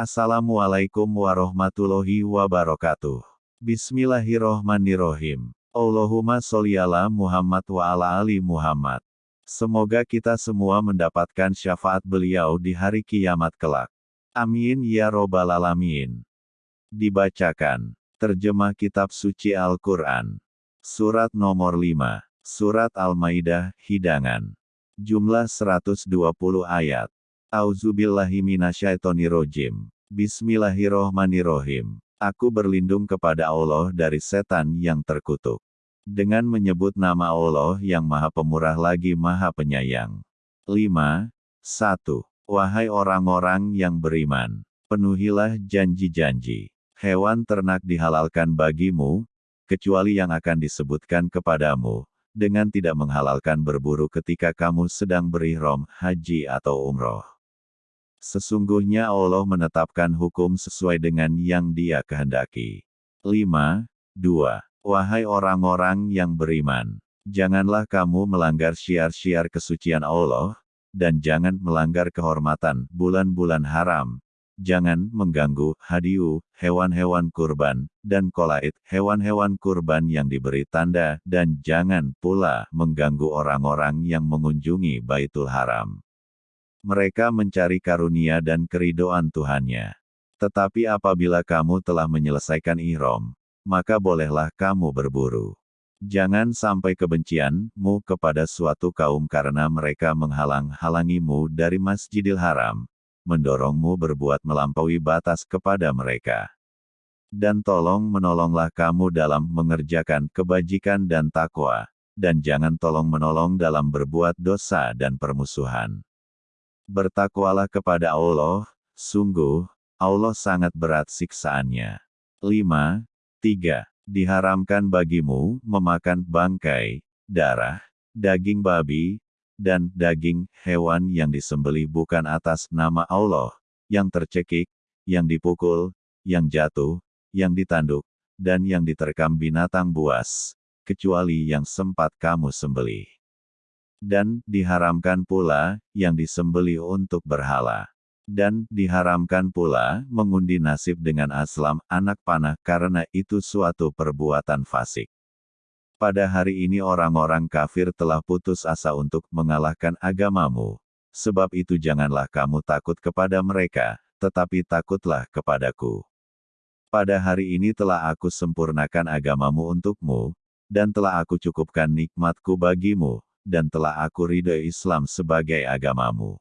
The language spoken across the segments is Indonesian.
Assalamualaikum warahmatullahi wabarakatuh. Bismillahirrohmanirrohim. Allahumma sholli ala Muhammad wa ala ali Muhammad. Semoga kita semua mendapatkan syafaat beliau di hari kiamat kelak. Amin ya robbal alamin. Dibacakan. Terjemah Kitab Suci Al-Quran. Surat nomor 5. Surat Al-Maidah, Hidangan. Jumlah 120 ayat. Auzubillahiminasyaitonirrojim. Bismillahirrohmanirrohim. Aku berlindung kepada Allah dari setan yang terkutuk. Dengan menyebut nama Allah yang maha pemurah lagi maha penyayang. 5. 1. Wahai orang-orang yang beriman, penuhilah janji-janji. Hewan ternak dihalalkan bagimu, kecuali yang akan disebutkan kepadamu, dengan tidak menghalalkan berburu ketika kamu sedang berihram, haji atau umroh. Sesungguhnya Allah menetapkan hukum sesuai dengan yang dia kehendaki. 5. 2. Wahai orang-orang yang beriman, janganlah kamu melanggar syiar-syiar kesucian Allah, dan jangan melanggar kehormatan bulan-bulan haram. Jangan mengganggu hadiu, hewan-hewan kurban, dan kolaid, hewan-hewan kurban yang diberi tanda, dan jangan pula mengganggu orang-orang yang mengunjungi Baitul Haram. Mereka mencari karunia dan keridoan Tuhannya. Tetapi apabila kamu telah menyelesaikan ihram, maka bolehlah kamu berburu. Jangan sampai kebencianmu kepada suatu kaum karena mereka menghalang-halangimu dari Masjidil Haram, mendorongmu berbuat melampaui batas kepada mereka. Dan tolong menolonglah kamu dalam mengerjakan kebajikan dan takwa, dan jangan tolong menolong dalam berbuat dosa dan permusuhan. Bertakwalah kepada Allah, sungguh, Allah sangat berat siksaannya. 5. 3. Diharamkan bagimu memakan bangkai, darah, daging babi, dan daging hewan yang disembelih bukan atas nama Allah, yang tercekik, yang dipukul, yang jatuh, yang ditanduk, dan yang diterkam binatang buas, kecuali yang sempat kamu sembelih dan diharamkan pula yang disembeli untuk berhala. Dan diharamkan pula mengundi nasib dengan aslam anak panah karena itu suatu perbuatan fasik. Pada hari ini orang-orang kafir telah putus asa untuk mengalahkan agamamu. Sebab itu janganlah kamu takut kepada mereka, tetapi takutlah kepadaku. Pada hari ini telah aku sempurnakan agamamu untukmu, dan telah aku cukupkan nikmatku bagimu, dan telah aku ridho Islam sebagai agamamu.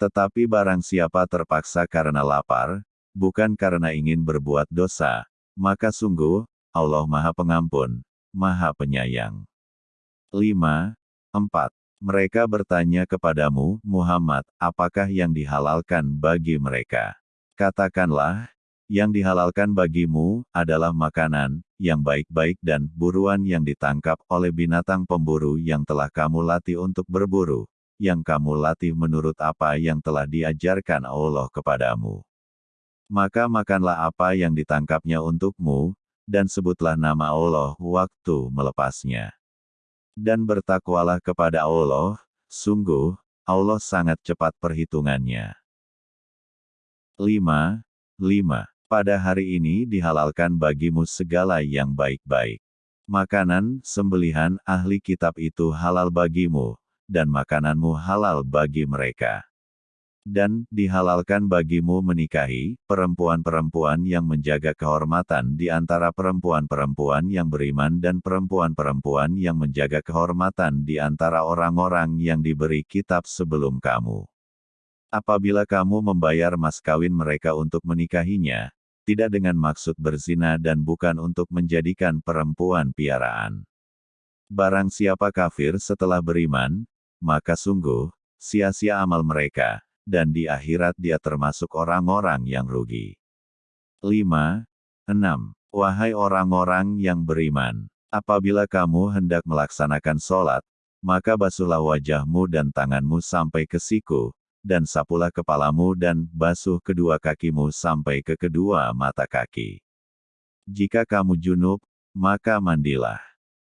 Tetapi barang siapa terpaksa karena lapar, bukan karena ingin berbuat dosa, maka sungguh, Allah Maha Pengampun, Maha Penyayang. 5. 4. Mereka bertanya kepadamu, Muhammad, apakah yang dihalalkan bagi mereka? Katakanlah, yang dihalalkan bagimu adalah makanan yang baik-baik dan buruan yang ditangkap oleh binatang pemburu yang telah kamu latih untuk berburu, yang kamu latih menurut apa yang telah diajarkan Allah kepadamu. Maka makanlah apa yang ditangkapnya untukmu, dan sebutlah nama Allah waktu melepasnya. Dan bertakwalah kepada Allah, sungguh, Allah sangat cepat perhitungannya. 5. 5. Pada hari ini dihalalkan bagimu segala yang baik-baik. Makanan, sembelihan, ahli kitab itu halal bagimu, dan makananmu halal bagi mereka. Dan, dihalalkan bagimu menikahi, perempuan-perempuan yang menjaga kehormatan di antara perempuan-perempuan yang beriman dan perempuan-perempuan yang menjaga kehormatan di antara orang-orang yang diberi kitab sebelum kamu. Apabila kamu membayar mas kawin mereka untuk menikahinya, tidak dengan maksud berzina dan bukan untuk menjadikan perempuan piaraan. Barang siapa kafir setelah beriman, maka sungguh, sia-sia amal mereka, dan di akhirat dia termasuk orang-orang yang rugi. 5. 6. Wahai orang-orang yang beriman, apabila kamu hendak melaksanakan sholat, maka basuhlah wajahmu dan tanganmu sampai ke siku, dan sapulah kepalamu dan basuh kedua kakimu sampai ke kedua mata kaki. Jika kamu junub, maka mandilah.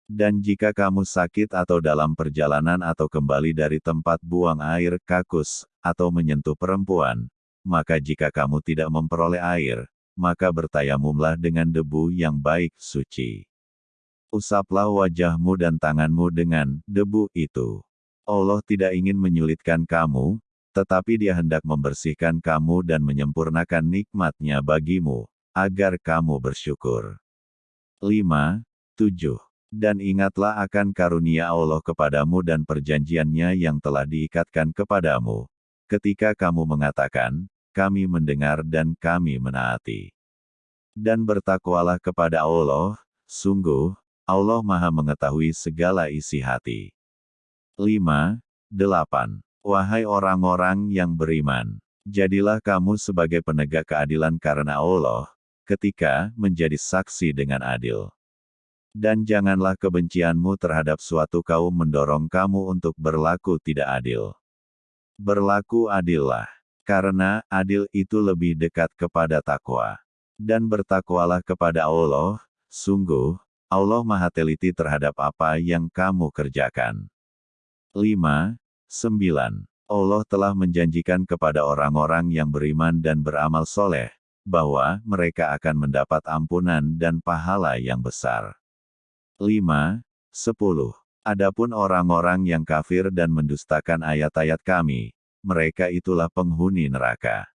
Dan jika kamu sakit atau dalam perjalanan atau kembali dari tempat buang air kakus, atau menyentuh perempuan, maka jika kamu tidak memperoleh air, maka bertayamumlah dengan debu yang baik suci. Usaplah wajahmu dan tanganmu dengan debu itu. Allah tidak ingin menyulitkan kamu, tetapi dia hendak membersihkan kamu dan menyempurnakan nikmatnya bagimu, agar kamu bersyukur. 5. 7. Dan ingatlah akan karunia Allah kepadamu dan perjanjiannya yang telah diikatkan kepadamu. Ketika kamu mengatakan, kami mendengar dan kami menaati. Dan bertakwalah kepada Allah, sungguh, Allah maha mengetahui segala isi hati. 5. 8. Wahai orang-orang yang beriman, jadilah kamu sebagai penegak keadilan karena Allah, ketika menjadi saksi dengan adil. Dan janganlah kebencianmu terhadap suatu kaum mendorong kamu untuk berlaku tidak adil. Berlaku adillah karena adil itu lebih dekat kepada takwa. Dan bertakwalah kepada Allah, sungguh, Allah maha teliti terhadap apa yang kamu kerjakan. 5. 9. Allah telah menjanjikan kepada orang-orang yang beriman dan beramal soleh, bahwa mereka akan mendapat ampunan dan pahala yang besar. 5. 10. Adapun orang-orang yang kafir dan mendustakan ayat-ayat kami, mereka itulah penghuni neraka.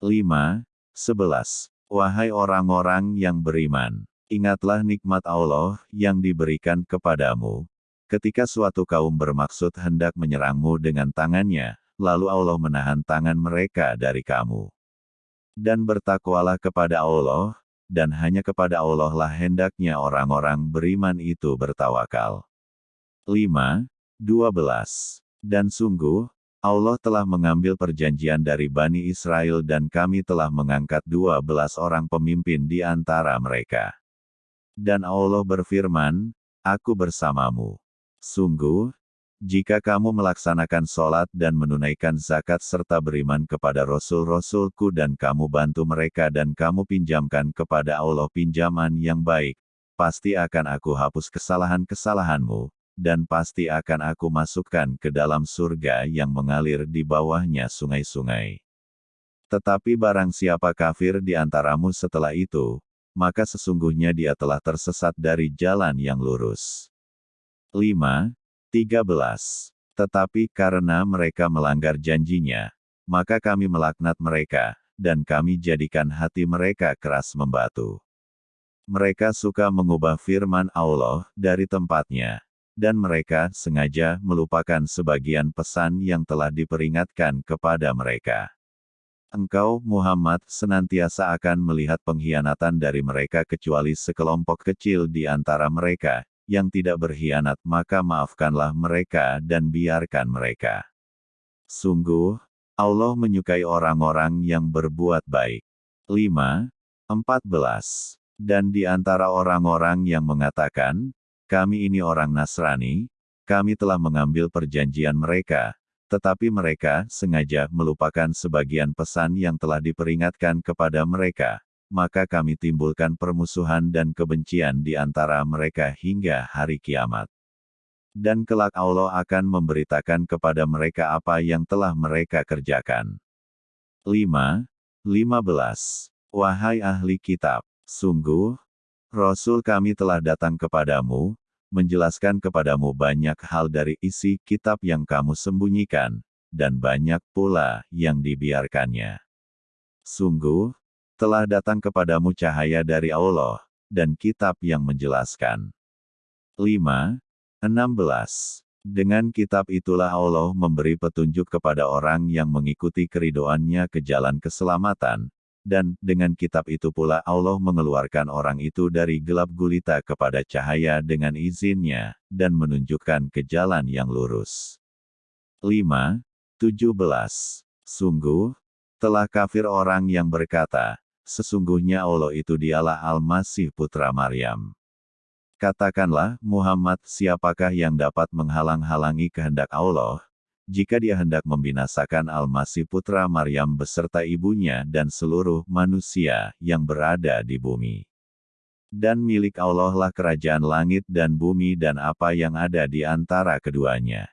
5. 11. Wahai orang-orang yang beriman, ingatlah nikmat Allah yang diberikan kepadamu. Ketika suatu kaum bermaksud hendak menyerangmu dengan tangannya, lalu Allah menahan tangan mereka dari kamu. Dan bertakwalah kepada Allah, dan hanya kepada Allah lah hendaknya orang-orang beriman itu bertawakal. 5. 12. Dan sungguh, Allah telah mengambil perjanjian dari Bani Israel dan kami telah mengangkat dua belas orang pemimpin di antara mereka. Dan Allah berfirman, Aku bersamamu. Sungguh, jika kamu melaksanakan sholat dan menunaikan zakat serta beriman kepada Rasul-Rasulku dan kamu bantu mereka dan kamu pinjamkan kepada Allah pinjaman yang baik, pasti akan aku hapus kesalahan-kesalahanmu, dan pasti akan aku masukkan ke dalam surga yang mengalir di bawahnya sungai-sungai. Tetapi barang siapa kafir di antaramu setelah itu, maka sesungguhnya dia telah tersesat dari jalan yang lurus. 5. 13. Tetapi karena mereka melanggar janjinya, maka kami melaknat mereka, dan kami jadikan hati mereka keras membatu. Mereka suka mengubah firman Allah dari tempatnya dan mereka sengaja melupakan sebagian pesan yang telah diperingatkan kepada mereka. Engkau, Muhammad, senantiasa akan melihat pengkhianatan dari mereka kecuali sekelompok kecil di antara mereka, yang tidak berkhianat maka maafkanlah mereka dan biarkan mereka. Sungguh, Allah menyukai orang-orang yang berbuat baik. 5. 14. Dan di antara orang-orang yang mengatakan, kami ini orang Nasrani, kami telah mengambil perjanjian mereka, tetapi mereka sengaja melupakan sebagian pesan yang telah diperingatkan kepada mereka, maka kami timbulkan permusuhan dan kebencian di antara mereka hingga hari kiamat. Dan kelak Allah akan memberitakan kepada mereka apa yang telah mereka kerjakan. 5. 15. Wahai ahli kitab, sungguh, Rasul kami telah datang kepadamu, menjelaskan kepadamu banyak hal dari isi kitab yang kamu sembunyikan, dan banyak pula yang dibiarkannya. Sungguh, telah datang kepadamu cahaya dari Allah, dan kitab yang menjelaskan. 5. 16. Dengan kitab itulah Allah memberi petunjuk kepada orang yang mengikuti keridoannya ke jalan keselamatan, dan dengan kitab itu pula Allah mengeluarkan orang itu dari gelap gulita kepada cahaya dengan izinnya, dan menunjukkan ke jalan yang lurus. 5. 17. Sungguh, telah kafir orang yang berkata, sesungguhnya Allah itu dialah Al-Masih Putra Maryam. Katakanlah, Muhammad siapakah yang dapat menghalang-halangi kehendak Allah, jika dia hendak membinasakan Al-Masih putra Maryam beserta ibunya dan seluruh manusia yang berada di bumi. Dan milik Allah lah kerajaan langit dan bumi dan apa yang ada di antara keduanya.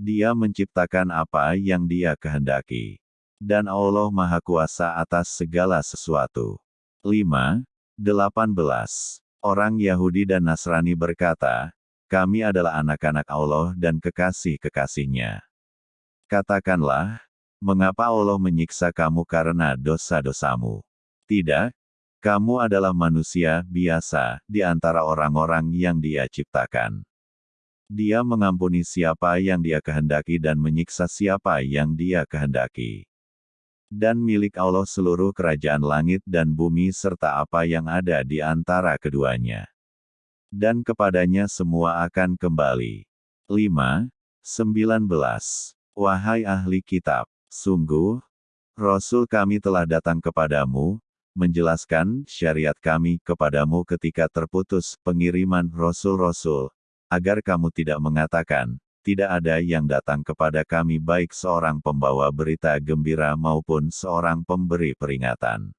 Dia menciptakan apa yang dia kehendaki. Dan Allah Maha Kuasa atas segala sesuatu. 5. 18. Orang Yahudi dan Nasrani berkata, kami adalah anak-anak Allah dan kekasih-kekasihnya. Katakanlah, mengapa Allah menyiksa kamu karena dosa-dosamu? Tidak, kamu adalah manusia biasa di antara orang-orang yang dia ciptakan. Dia mengampuni siapa yang dia kehendaki dan menyiksa siapa yang dia kehendaki. Dan milik Allah seluruh kerajaan langit dan bumi serta apa yang ada di antara keduanya. Dan kepadanya semua akan kembali. 5. 19. Wahai ahli kitab, sungguh, Rasul kami telah datang kepadamu, menjelaskan syariat kami kepadamu ketika terputus pengiriman Rasul-Rasul, agar kamu tidak mengatakan, tidak ada yang datang kepada kami baik seorang pembawa berita gembira maupun seorang pemberi peringatan.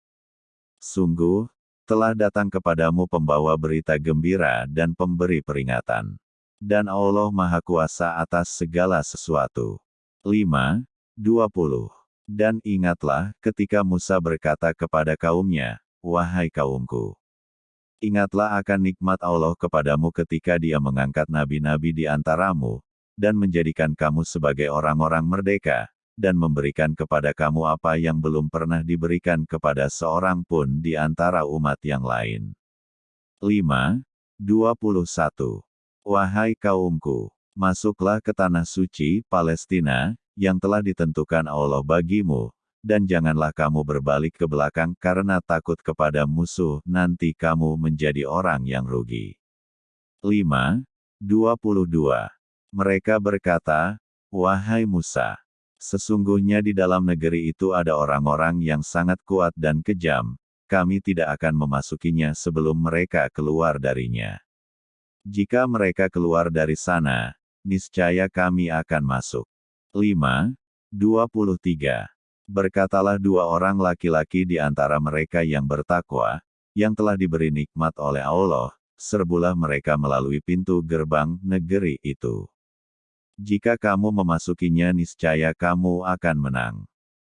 Sungguh, telah datang kepadamu pembawa berita gembira dan pemberi peringatan. Dan Allah Maha Kuasa atas segala sesuatu. 5. 20. Dan ingatlah ketika Musa berkata kepada kaumnya, Wahai kaumku, ingatlah akan nikmat Allah kepadamu ketika dia mengangkat nabi-nabi di antaramu, dan menjadikan kamu sebagai orang-orang merdeka, dan memberikan kepada kamu apa yang belum pernah diberikan kepada seorang pun di antara umat yang lain. 5. 21. Wahai kaumku, masuklah ke tanah suci, Palestina, yang telah ditentukan Allah bagimu, dan janganlah kamu berbalik ke belakang karena takut kepada musuh, nanti kamu menjadi orang yang rugi. 5. 22. Mereka berkata, Wahai Musa, sesungguhnya di dalam negeri itu ada orang-orang yang sangat kuat dan kejam, kami tidak akan memasukinya sebelum mereka keluar darinya. Jika mereka keluar dari sana, niscaya kami akan masuk. 5. 23. Berkatalah dua orang laki-laki di antara mereka yang bertakwa, yang telah diberi nikmat oleh Allah, serbulah mereka melalui pintu gerbang negeri itu. Jika kamu memasukinya niscaya kamu akan menang.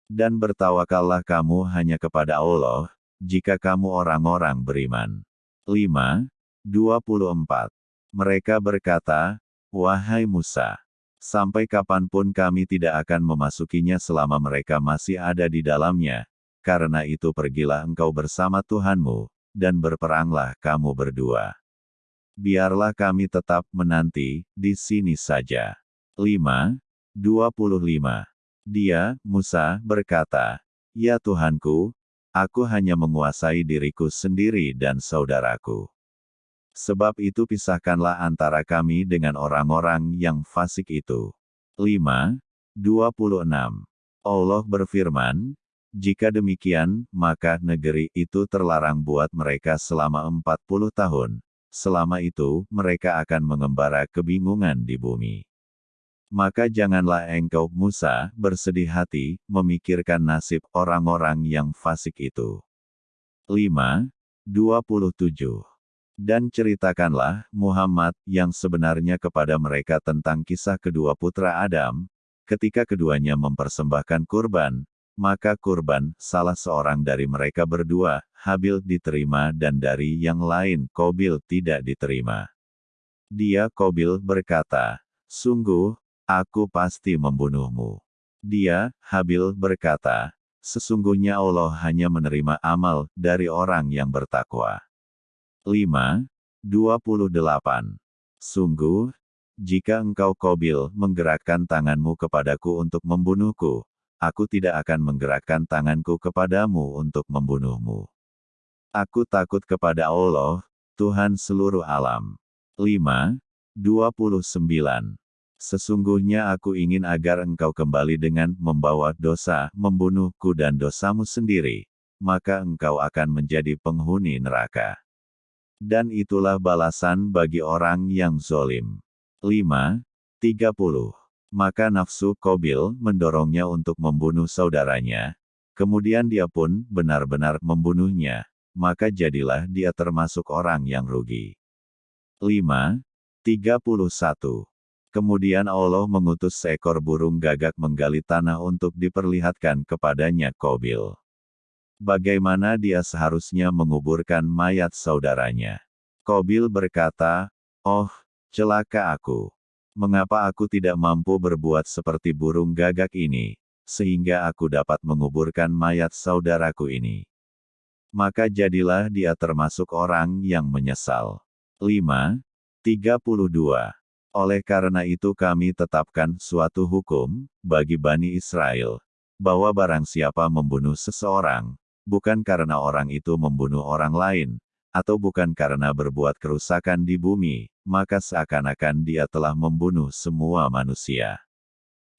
Dan bertawakallah kamu hanya kepada Allah, jika kamu orang-orang beriman. 5. 24. Mereka berkata, Wahai Musa, Sampai kapan pun kami tidak akan memasukinya selama mereka masih ada di dalamnya. Karena itu pergilah engkau bersama Tuhanmu, dan berperanglah kamu berdua. Biarlah kami tetap menanti, di sini saja. 5. 25. Dia, Musa, berkata, Ya Tuhanku, aku hanya menguasai diriku sendiri dan saudaraku. Sebab itu pisahkanlah antara kami dengan orang-orang yang fasik itu. 5. 26. Allah berfirman, jika demikian, maka negeri itu terlarang buat mereka selama 40 tahun. Selama itu, mereka akan mengembara kebingungan di bumi. Maka janganlah engkau, Musa, bersedih hati, memikirkan nasib orang-orang yang fasik itu. 5. 27. Dan ceritakanlah, Muhammad, yang sebenarnya kepada mereka tentang kisah kedua putra Adam, ketika keduanya mempersembahkan kurban, maka kurban, salah seorang dari mereka berdua, Habil diterima dan dari yang lain, Kobil tidak diterima. Dia Kobil berkata, Sungguh, aku pasti membunuhmu. Dia, Habil berkata, Sesungguhnya Allah hanya menerima amal dari orang yang bertakwa. 5. 28. Sungguh, jika engkau Kobil menggerakkan tanganmu kepadaku untuk membunuhku, aku tidak akan menggerakkan tanganku kepadamu untuk membunuhmu. Aku takut kepada Allah, Tuhan seluruh alam. 5. 29. Sesungguhnya aku ingin agar engkau kembali dengan membawa dosa, membunuhku dan dosamu sendiri, maka engkau akan menjadi penghuni neraka. Dan itulah balasan bagi orang yang zolim. 5. 30. Maka nafsu Kobil mendorongnya untuk membunuh saudaranya. Kemudian dia pun benar-benar membunuhnya. Maka jadilah dia termasuk orang yang rugi. 5. 31. Kemudian Allah mengutus seekor burung gagak menggali tanah untuk diperlihatkan kepadanya Kobil. Bagaimana dia seharusnya menguburkan mayat saudaranya. Kobil berkata, Oh, celaka aku. Mengapa aku tidak mampu berbuat seperti burung gagak ini, sehingga aku dapat menguburkan mayat saudaraku ini. Maka jadilah dia termasuk orang yang menyesal. 5. 32. Oleh karena itu kami tetapkan suatu hukum, bagi Bani Israel, bahwa barang siapa membunuh seseorang, bukan karena orang itu membunuh orang lain, atau bukan karena berbuat kerusakan di bumi, maka seakan-akan dia telah membunuh semua manusia.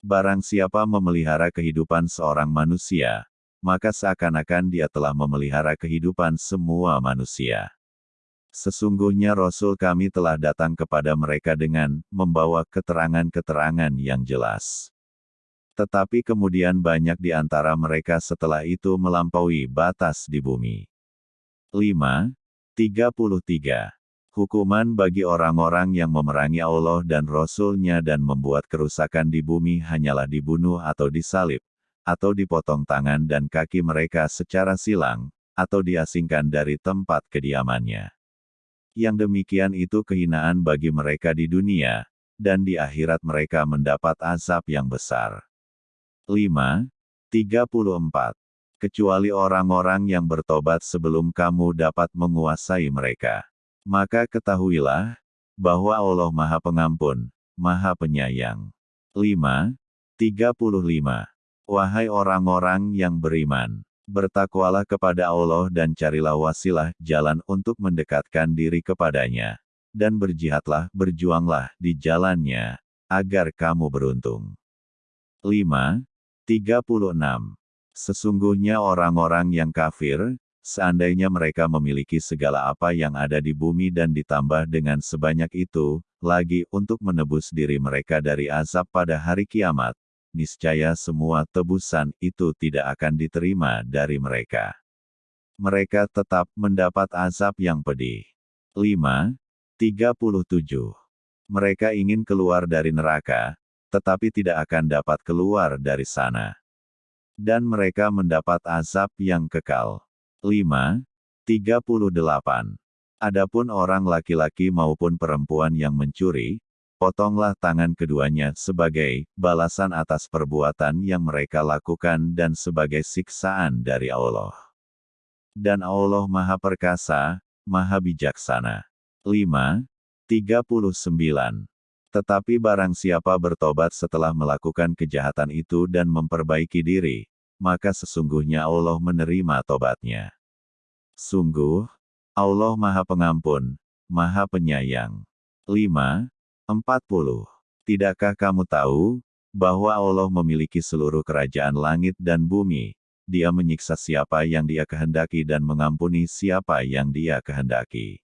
Barang siapa memelihara kehidupan seorang manusia, maka seakan-akan dia telah memelihara kehidupan semua manusia. Sesungguhnya Rasul kami telah datang kepada mereka dengan membawa keterangan-keterangan yang jelas. Tetapi kemudian banyak di antara mereka setelah itu melampaui batas di bumi. 5. 33. Hukuman bagi orang-orang yang memerangi Allah dan Rasul-Nya dan membuat kerusakan di bumi hanyalah dibunuh atau disalib, atau dipotong tangan dan kaki mereka secara silang, atau diasingkan dari tempat kediamannya. Yang demikian itu kehinaan bagi mereka di dunia, dan di akhirat mereka mendapat azab yang besar. 5. 34. Kecuali orang-orang yang bertobat sebelum kamu dapat menguasai mereka. Maka ketahuilah, bahwa Allah Maha Pengampun, Maha Penyayang. 5. 35. Wahai orang-orang yang beriman, Bertakwalah kepada Allah dan carilah wasilah jalan untuk mendekatkan diri kepadanya. Dan berjihadlah, berjuanglah di jalannya, agar kamu beruntung. 5. 36. Sesungguhnya orang-orang yang kafir, seandainya mereka memiliki segala apa yang ada di bumi dan ditambah dengan sebanyak itu, lagi untuk menebus diri mereka dari azab pada hari kiamat, niscaya semua tebusan itu tidak akan diterima dari mereka. Mereka tetap mendapat azab yang pedih. 5. 37. Mereka ingin keluar dari neraka, tetapi tidak akan dapat keluar dari sana. Dan mereka mendapat azab yang kekal. 5. 38. Adapun orang laki-laki maupun perempuan yang mencuri, potonglah tangan keduanya sebagai balasan atas perbuatan yang mereka lakukan dan sebagai siksaan dari Allah. Dan Allah Maha Perkasa, Maha Bijaksana. 5. 39. Tetapi barang siapa bertobat setelah melakukan kejahatan itu dan memperbaiki diri, maka sesungguhnya Allah menerima tobatnya. Sungguh, Allah Maha Pengampun, Maha Penyayang. 5. 40. Tidakkah kamu tahu, bahwa Allah memiliki seluruh kerajaan langit dan bumi, dia menyiksa siapa yang dia kehendaki dan mengampuni siapa yang dia kehendaki.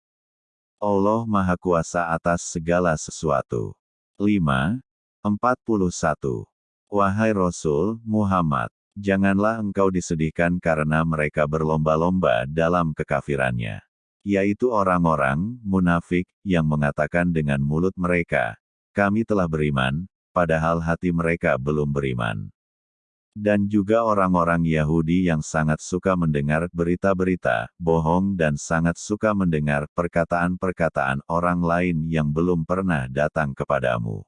Allah Maha Kuasa atas segala sesuatu. 5. 41. Wahai Rasul, Muhammad, janganlah engkau disedihkan karena mereka berlomba-lomba dalam kekafirannya yaitu orang-orang munafik yang mengatakan dengan mulut mereka, "Kami telah beriman," padahal hati mereka belum beriman. Dan juga orang-orang Yahudi yang sangat suka mendengar berita-berita bohong dan sangat suka mendengar perkataan-perkataan orang lain yang belum pernah datang kepadamu.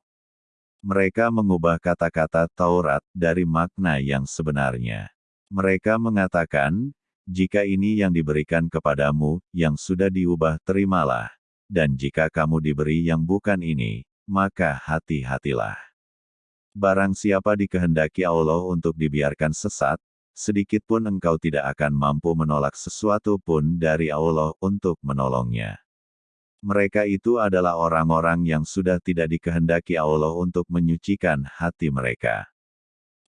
Mereka mengubah kata-kata Taurat dari makna yang sebenarnya. Mereka mengatakan, jika ini yang diberikan kepadamu, yang sudah diubah terimalah. Dan jika kamu diberi yang bukan ini, maka hati-hatilah. Barang siapa dikehendaki Allah untuk dibiarkan sesat, sedikit pun engkau tidak akan mampu menolak sesuatu pun dari Allah untuk menolongnya. Mereka itu adalah orang-orang yang sudah tidak dikehendaki Allah untuk menyucikan hati mereka.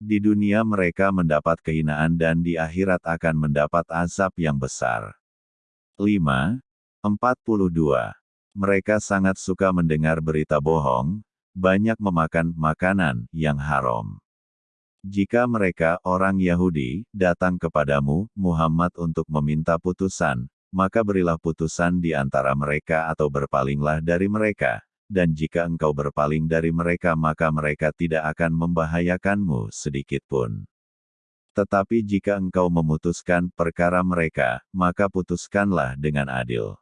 Di dunia mereka mendapat kehinaan dan di akhirat akan mendapat azab yang besar. 5. 42. Mereka sangat suka mendengar berita bohong, banyak memakan makanan yang haram. Jika mereka, orang Yahudi, datang kepadamu, Muhammad untuk meminta putusan, maka berilah putusan di antara mereka atau berpalinglah dari mereka, dan jika engkau berpaling dari mereka maka mereka tidak akan membahayakanmu sedikitpun. Tetapi jika engkau memutuskan perkara mereka, maka putuskanlah dengan adil.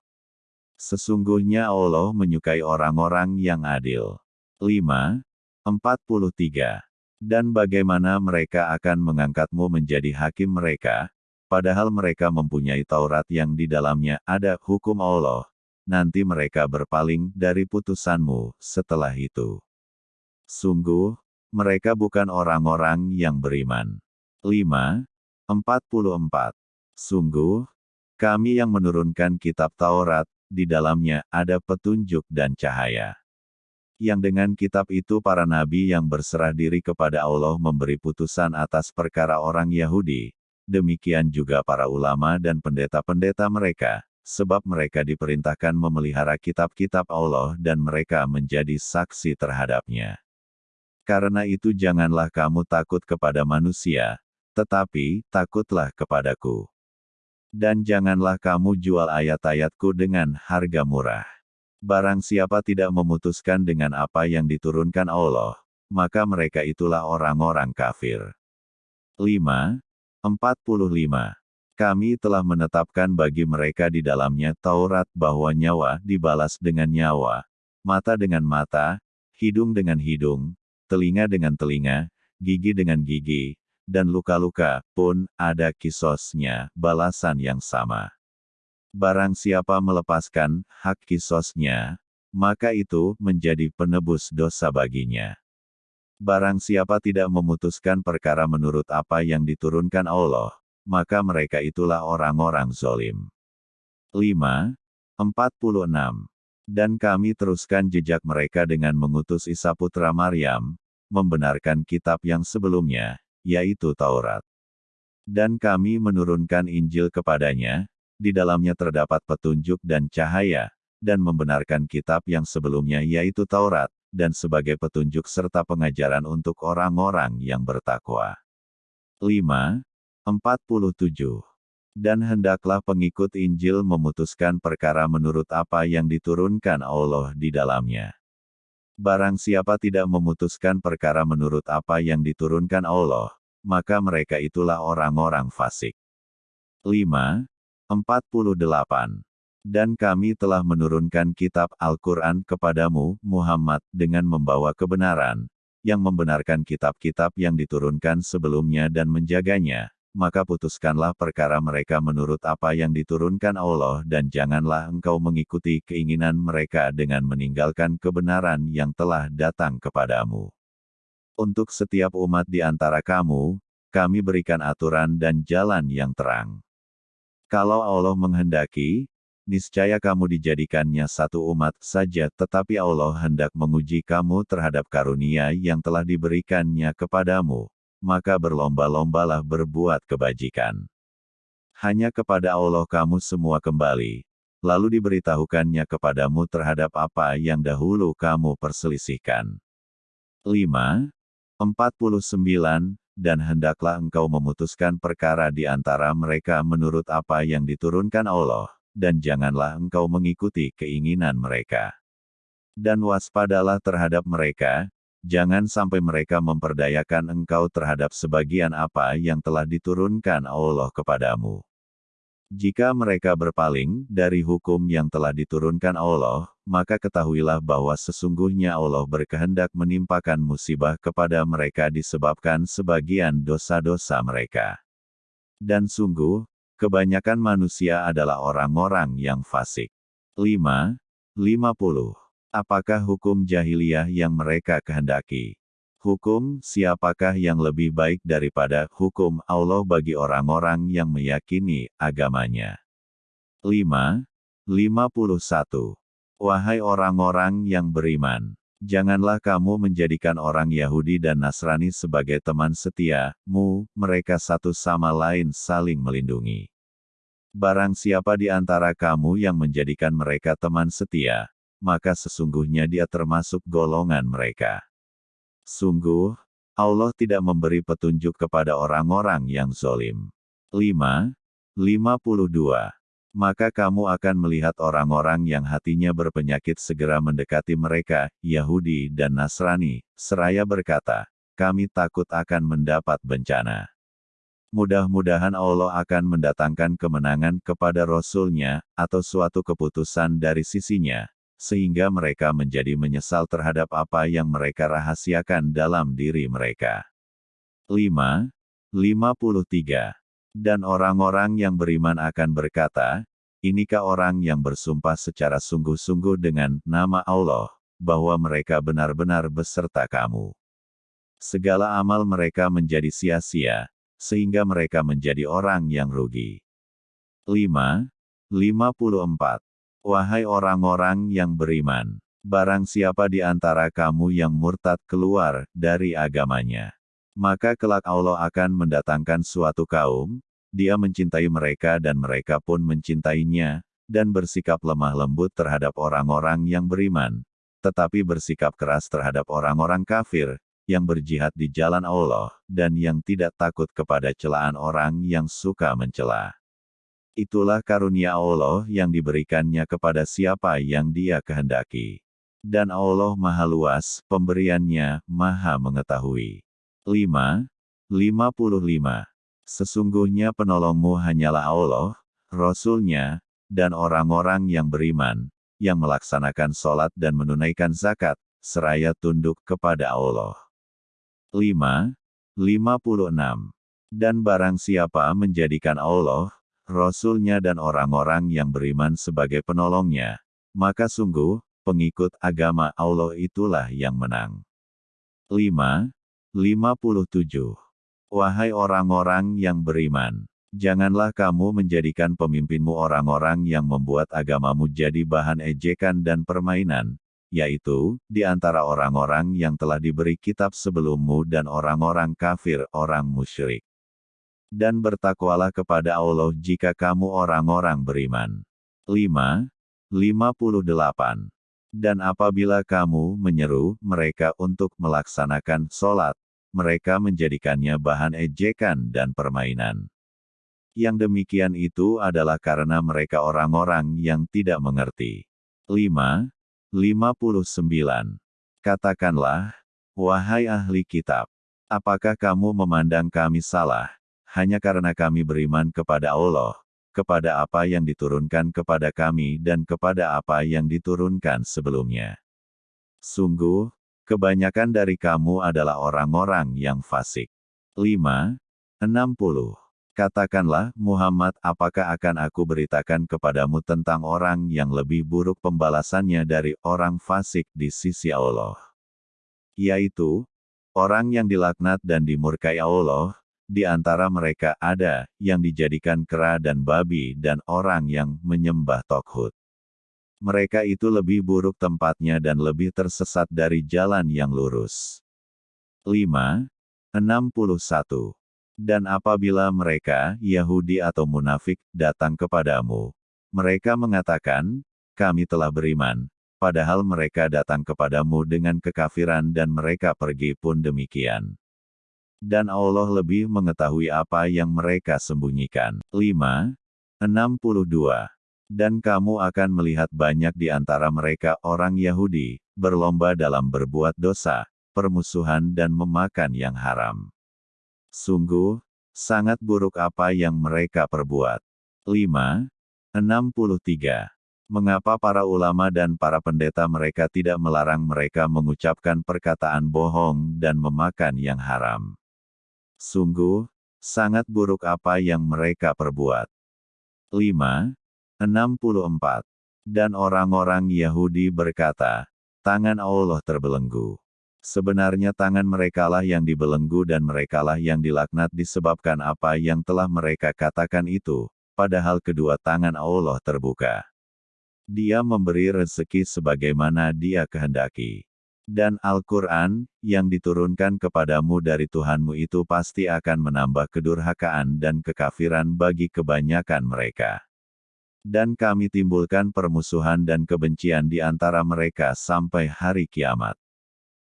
Sesungguhnya Allah menyukai orang-orang yang adil. 5. 43. Dan bagaimana mereka akan mengangkatmu menjadi hakim mereka, padahal mereka mempunyai Taurat yang di dalamnya ada hukum Allah, nanti mereka berpaling dari putusanmu setelah itu. Sungguh, mereka bukan orang-orang yang beriman. 5. 44. Sungguh, kami yang menurunkan kitab Taurat, di dalamnya ada petunjuk dan cahaya yang dengan kitab itu para nabi yang berserah diri kepada Allah memberi putusan atas perkara orang Yahudi, demikian juga para ulama dan pendeta-pendeta mereka, sebab mereka diperintahkan memelihara kitab-kitab Allah dan mereka menjadi saksi terhadapnya. Karena itu janganlah kamu takut kepada manusia, tetapi takutlah kepadaku. Dan janganlah kamu jual ayat-ayatku dengan harga murah. Barang siapa tidak memutuskan dengan apa yang diturunkan Allah, maka mereka itulah orang-orang kafir. 5. 45. Kami telah menetapkan bagi mereka di dalamnya Taurat bahwa nyawa dibalas dengan nyawa, mata dengan mata, hidung dengan hidung, telinga dengan telinga, gigi dengan gigi, dan luka-luka pun ada kisosnya, balasan yang sama. Barang siapa melepaskan hak kisosnya, maka itu menjadi penebus dosa baginya. Barang siapa tidak memutuskan perkara menurut apa yang diturunkan Allah, maka mereka itulah orang-orang zolim. 5. 46. Dan kami teruskan jejak mereka dengan mengutus Isa putra Maryam, membenarkan kitab yang sebelumnya, yaitu Taurat. Dan kami menurunkan Injil kepadanya, di dalamnya terdapat petunjuk dan cahaya, dan membenarkan kitab yang sebelumnya yaitu Taurat, dan sebagai petunjuk serta pengajaran untuk orang-orang yang bertakwa. 5. 47. Dan hendaklah pengikut Injil memutuskan perkara menurut apa yang diturunkan Allah di dalamnya. Barang siapa tidak memutuskan perkara menurut apa yang diturunkan Allah, maka mereka itulah orang-orang fasik. 5. 48. Dan kami telah menurunkan kitab Al-Quran kepadamu, Muhammad, dengan membawa kebenaran, yang membenarkan kitab-kitab yang diturunkan sebelumnya dan menjaganya, maka putuskanlah perkara mereka menurut apa yang diturunkan Allah dan janganlah engkau mengikuti keinginan mereka dengan meninggalkan kebenaran yang telah datang kepadamu. Untuk setiap umat di antara kamu, kami berikan aturan dan jalan yang terang. Kalau Allah menghendaki, niscaya kamu dijadikannya satu umat saja tetapi Allah hendak menguji kamu terhadap karunia yang telah diberikannya kepadamu, maka berlomba-lombalah berbuat kebajikan. Hanya kepada Allah kamu semua kembali, lalu diberitahukannya kepadamu terhadap apa yang dahulu kamu perselisihkan. 5. 49, dan hendaklah engkau memutuskan perkara di antara mereka menurut apa yang diturunkan Allah, dan janganlah engkau mengikuti keinginan mereka. Dan waspadalah terhadap mereka, jangan sampai mereka memperdayakan engkau terhadap sebagian apa yang telah diturunkan Allah kepadamu. Jika mereka berpaling dari hukum yang telah diturunkan Allah, maka ketahuilah bahwa sesungguhnya Allah berkehendak menimpakan musibah kepada mereka disebabkan sebagian dosa-dosa mereka. Dan sungguh, kebanyakan manusia adalah orang-orang yang fasik. 5. 50. Apakah hukum jahiliyah yang mereka kehendaki? Hukum, siapakah yang lebih baik daripada hukum Allah bagi orang-orang yang meyakini agamanya? 5. 51. Wahai orang-orang yang beriman, janganlah kamu menjadikan orang Yahudi dan Nasrani sebagai teman setia, mu, mereka satu sama lain saling melindungi. Barang siapa di antara kamu yang menjadikan mereka teman setia, maka sesungguhnya dia termasuk golongan mereka. Sungguh, Allah tidak memberi petunjuk kepada orang-orang yang zolim. 5. 52. Maka kamu akan melihat orang-orang yang hatinya berpenyakit segera mendekati mereka, Yahudi dan Nasrani, seraya berkata, kami takut akan mendapat bencana. Mudah-mudahan Allah akan mendatangkan kemenangan kepada Rasul-Nya, atau suatu keputusan dari sisinya, sehingga mereka menjadi menyesal terhadap apa yang mereka rahasiakan dalam diri mereka. 5. 53. Dan orang-orang yang beriman akan berkata, Inikah orang yang bersumpah secara sungguh-sungguh dengan nama Allah, bahwa mereka benar-benar beserta kamu. Segala amal mereka menjadi sia-sia, sehingga mereka menjadi orang yang rugi. 5. 54. Wahai orang-orang yang beriman, barang siapa di antara kamu yang murtad keluar dari agamanya, maka kelak Allah akan mendatangkan suatu kaum, dia mencintai mereka dan mereka pun mencintainya, dan bersikap lemah lembut terhadap orang-orang yang beriman, tetapi bersikap keras terhadap orang-orang kafir, yang berjihad di jalan Allah, dan yang tidak takut kepada celaan orang yang suka mencela. Itulah karunia Allah yang diberikannya kepada siapa yang dia kehendaki. Dan Allah maha luas, pemberiannya, maha mengetahui. 5. 55. Sesungguhnya penolongmu hanyalah Allah, Rasulnya, dan orang-orang yang beriman, yang melaksanakan sholat dan menunaikan zakat, seraya tunduk kepada Allah. 5. 56. Dan barang siapa menjadikan Allah, Rasulnya dan orang-orang yang beriman sebagai penolongnya, maka sungguh, pengikut agama Allah itulah yang menang. 5. 57. Wahai orang-orang yang beriman, janganlah kamu menjadikan pemimpinmu orang-orang yang membuat agamamu jadi bahan ejekan dan permainan, yaitu, di antara orang-orang yang telah diberi kitab sebelummu dan orang-orang kafir orang musyrik. Dan bertakwalah kepada Allah jika kamu orang-orang beriman. 5. 58. Dan apabila kamu menyeru mereka untuk melaksanakan sholat, mereka menjadikannya bahan ejekan dan permainan. Yang demikian itu adalah karena mereka orang-orang yang tidak mengerti. 5. 59. Katakanlah, wahai ahli kitab, apakah kamu memandang kami salah, hanya karena kami beriman kepada Allah, kepada apa yang diturunkan kepada kami dan kepada apa yang diturunkan sebelumnya. Sungguh, kebanyakan dari kamu adalah orang-orang yang fasik. 5. 60. Katakanlah, Muhammad, apakah akan aku beritakan kepadamu tentang orang yang lebih buruk pembalasannya dari orang fasik di sisi Allah? Yaitu, orang yang dilaknat dan dimurkai Allah, di antara mereka ada yang dijadikan kera dan babi dan orang yang menyembah Tokhut. Mereka itu lebih buruk tempatnya dan lebih tersesat dari jalan yang lurus. 5. 61. Dan apabila mereka, Yahudi atau munafik, datang kepadamu, mereka mengatakan, kami telah beriman, padahal mereka datang kepadamu dengan kekafiran dan mereka pergi pun demikian dan Allah lebih mengetahui apa yang mereka sembunyikan. 5. 62. Dan kamu akan melihat banyak di antara mereka orang Yahudi, berlomba dalam berbuat dosa, permusuhan dan memakan yang haram. Sungguh, sangat buruk apa yang mereka perbuat. 5. 63. Mengapa para ulama dan para pendeta mereka tidak melarang mereka mengucapkan perkataan bohong dan memakan yang haram? Sungguh, sangat buruk apa yang mereka perbuat. 5. 64. Dan orang-orang Yahudi berkata, tangan Allah terbelenggu. Sebenarnya tangan merekalah yang dibelenggu dan merekalah yang dilaknat disebabkan apa yang telah mereka katakan itu, padahal kedua tangan Allah terbuka. Dia memberi rezeki sebagaimana dia kehendaki. Dan Al-Quran, yang diturunkan kepadamu dari Tuhanmu itu pasti akan menambah kedurhakaan dan kekafiran bagi kebanyakan mereka. Dan kami timbulkan permusuhan dan kebencian di antara mereka sampai hari kiamat.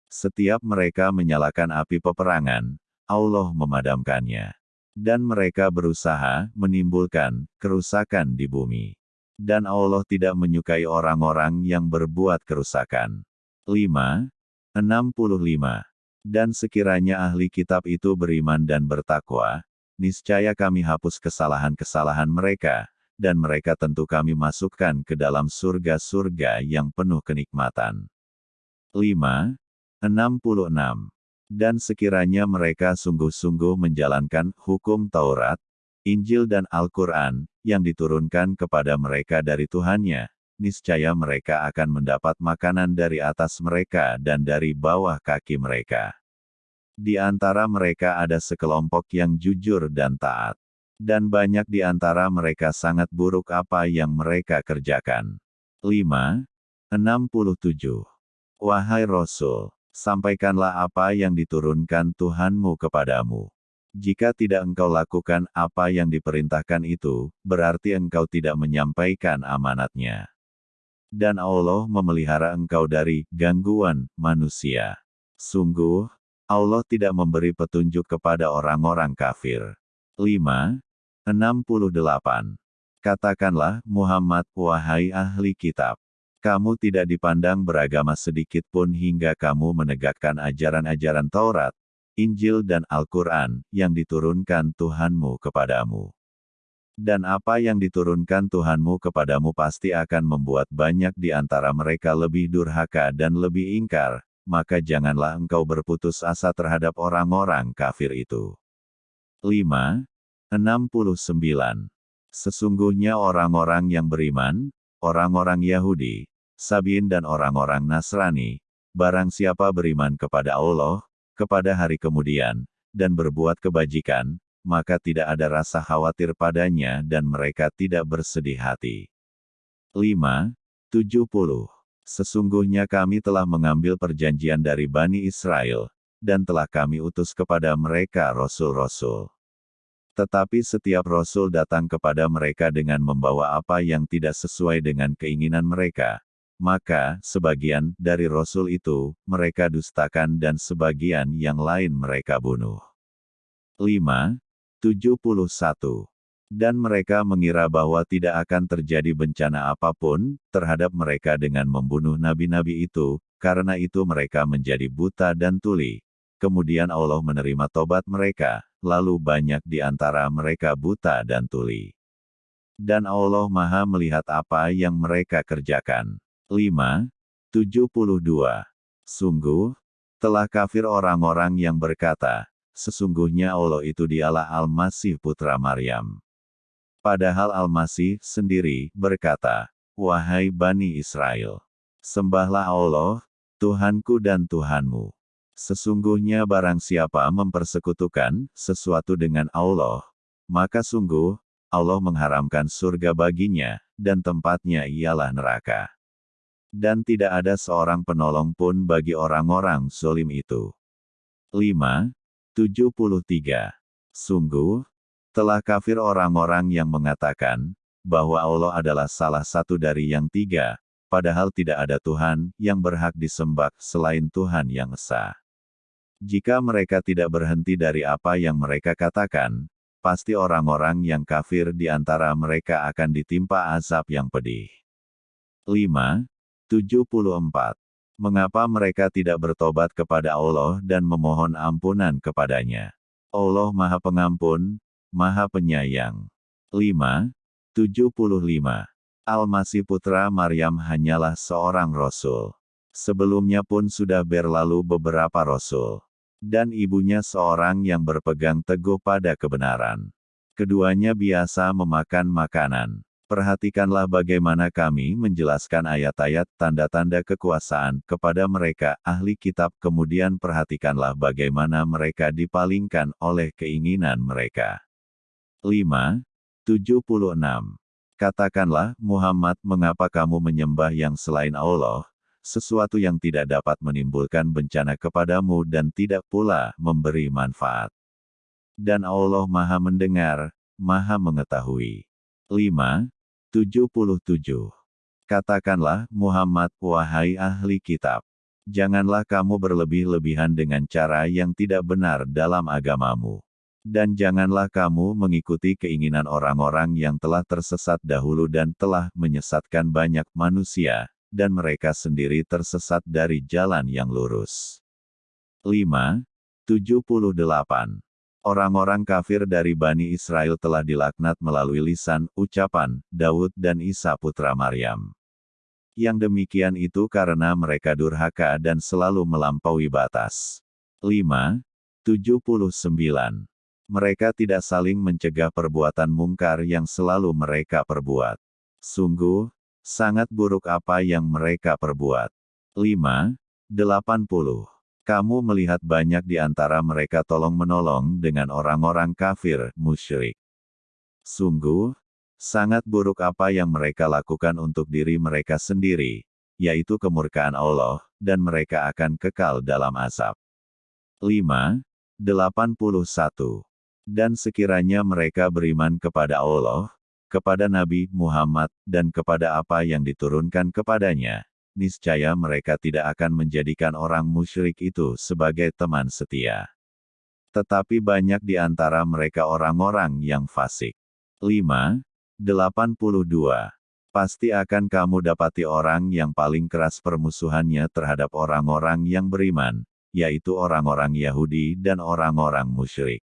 Setiap mereka menyalakan api peperangan, Allah memadamkannya. Dan mereka berusaha menimbulkan kerusakan di bumi. Dan Allah tidak menyukai orang-orang yang berbuat kerusakan. 5. 65. Dan sekiranya ahli kitab itu beriman dan bertakwa, niscaya kami hapus kesalahan-kesalahan mereka, dan mereka tentu kami masukkan ke dalam surga-surga yang penuh kenikmatan. 5. 66. Dan sekiranya mereka sungguh-sungguh menjalankan hukum Taurat, Injil dan Al-Quran, yang diturunkan kepada mereka dari Tuhannya, niscaya mereka akan mendapat makanan dari atas mereka dan dari bawah kaki mereka. Di antara mereka ada sekelompok yang jujur dan taat. Dan banyak di antara mereka sangat buruk apa yang mereka kerjakan. 5. 67. Wahai Rasul, sampaikanlah apa yang diturunkan Tuhanmu kepadamu. Jika tidak engkau lakukan apa yang diperintahkan itu, berarti engkau tidak menyampaikan amanatnya dan Allah memelihara engkau dari gangguan manusia. Sungguh, Allah tidak memberi petunjuk kepada orang-orang kafir. 5. 68. Katakanlah, Muhammad, wahai ahli kitab. Kamu tidak dipandang beragama sedikit pun hingga kamu menegakkan ajaran-ajaran Taurat, Injil dan Al-Quran, yang diturunkan Tuhanmu kepadamu. Dan apa yang diturunkan Tuhanmu kepadamu pasti akan membuat banyak di antara mereka lebih durhaka dan lebih ingkar, maka janganlah engkau berputus asa terhadap orang-orang kafir itu. 5. 69. Sesungguhnya orang-orang yang beriman, orang-orang Yahudi, Sabin dan orang-orang Nasrani, barang siapa beriman kepada Allah, kepada hari kemudian, dan berbuat kebajikan, maka tidak ada rasa khawatir padanya dan mereka tidak bersedih hati. 5. 70. Sesungguhnya kami telah mengambil perjanjian dari Bani Israel, dan telah kami utus kepada mereka rasul-rasul. Tetapi setiap rasul datang kepada mereka dengan membawa apa yang tidak sesuai dengan keinginan mereka. Maka, sebagian dari rasul itu, mereka dustakan dan sebagian yang lain mereka bunuh. 5. 71. Dan mereka mengira bahwa tidak akan terjadi bencana apa pun terhadap mereka dengan membunuh nabi-nabi itu, karena itu mereka menjadi buta dan tuli. Kemudian Allah menerima tobat mereka, lalu banyak di antara mereka buta dan tuli. Dan Allah maha melihat apa yang mereka kerjakan. 5. 72. Sungguh, telah kafir orang-orang yang berkata, sesungguhnya Allah itu dialah Al-Masih putra Maryam. Padahal Al-Masih sendiri berkata, Wahai Bani Israel, sembahlah Allah, Tuhanku dan Tuhanmu. Sesungguhnya barang siapa mempersekutukan sesuatu dengan Allah, maka sungguh, Allah mengharamkan surga baginya, dan tempatnya ialah neraka. Dan tidak ada seorang penolong pun bagi orang-orang zolim itu. 5. 73. Sungguh, telah kafir orang-orang yang mengatakan, bahwa Allah adalah salah satu dari yang tiga, padahal tidak ada Tuhan yang berhak disembah selain Tuhan yang Esa. Jika mereka tidak berhenti dari apa yang mereka katakan, pasti orang-orang yang kafir di antara mereka akan ditimpa azab yang pedih. 5. 74. Mengapa mereka tidak bertobat kepada Allah dan memohon ampunan kepadanya? Allah Maha Pengampun, Maha Penyayang. 5. 75. Al-Masih putra Maryam hanyalah seorang rasul. Sebelumnya pun sudah berlalu beberapa rasul. Dan ibunya seorang yang berpegang teguh pada kebenaran. Keduanya biasa memakan makanan. Perhatikanlah bagaimana kami menjelaskan ayat-ayat tanda-tanda kekuasaan kepada mereka, ahli kitab, kemudian perhatikanlah bagaimana mereka dipalingkan oleh keinginan mereka. 5. 76. Katakanlah, Muhammad, mengapa kamu menyembah yang selain Allah, sesuatu yang tidak dapat menimbulkan bencana kepadamu dan tidak pula memberi manfaat. Dan Allah maha mendengar, maha mengetahui. 5. 77. Katakanlah, Muhammad, wahai ahli kitab. Janganlah kamu berlebih-lebihan dengan cara yang tidak benar dalam agamamu. Dan janganlah kamu mengikuti keinginan orang-orang yang telah tersesat dahulu dan telah menyesatkan banyak manusia, dan mereka sendiri tersesat dari jalan yang lurus. 5. 78. Orang-orang kafir dari Bani Israel telah dilaknat melalui lisan, ucapan, Daud dan Isa putra Maryam. Yang demikian itu karena mereka durhaka dan selalu melampaui batas. 5. 79. Mereka tidak saling mencegah perbuatan mungkar yang selalu mereka perbuat. Sungguh, sangat buruk apa yang mereka perbuat. 5. 80. Kamu melihat banyak di antara mereka tolong-menolong dengan orang-orang kafir, musyrik. Sungguh, sangat buruk apa yang mereka lakukan untuk diri mereka sendiri, yaitu kemurkaan Allah, dan mereka akan kekal dalam azab. 5. 81. Dan sekiranya mereka beriman kepada Allah, kepada Nabi Muhammad, dan kepada apa yang diturunkan kepadanya, niscaya mereka tidak akan menjadikan orang musyrik itu sebagai teman setia. Tetapi banyak di antara mereka orang-orang yang fasik. 5. 82. Pasti akan kamu dapati orang yang paling keras permusuhannya terhadap orang-orang yang beriman, yaitu orang-orang Yahudi dan orang-orang musyrik.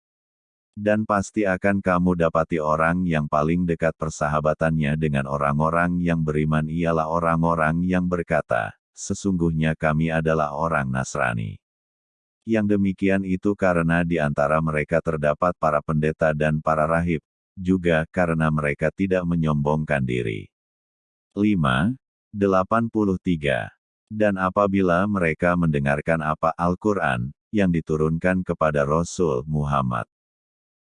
Dan pasti akan kamu dapati orang yang paling dekat persahabatannya dengan orang-orang yang beriman ialah orang-orang yang berkata, sesungguhnya kami adalah orang Nasrani. Yang demikian itu karena di antara mereka terdapat para pendeta dan para rahib, juga karena mereka tidak menyombongkan diri. 5. 83. Dan apabila mereka mendengarkan apa Al-Quran, yang diturunkan kepada Rasul Muhammad,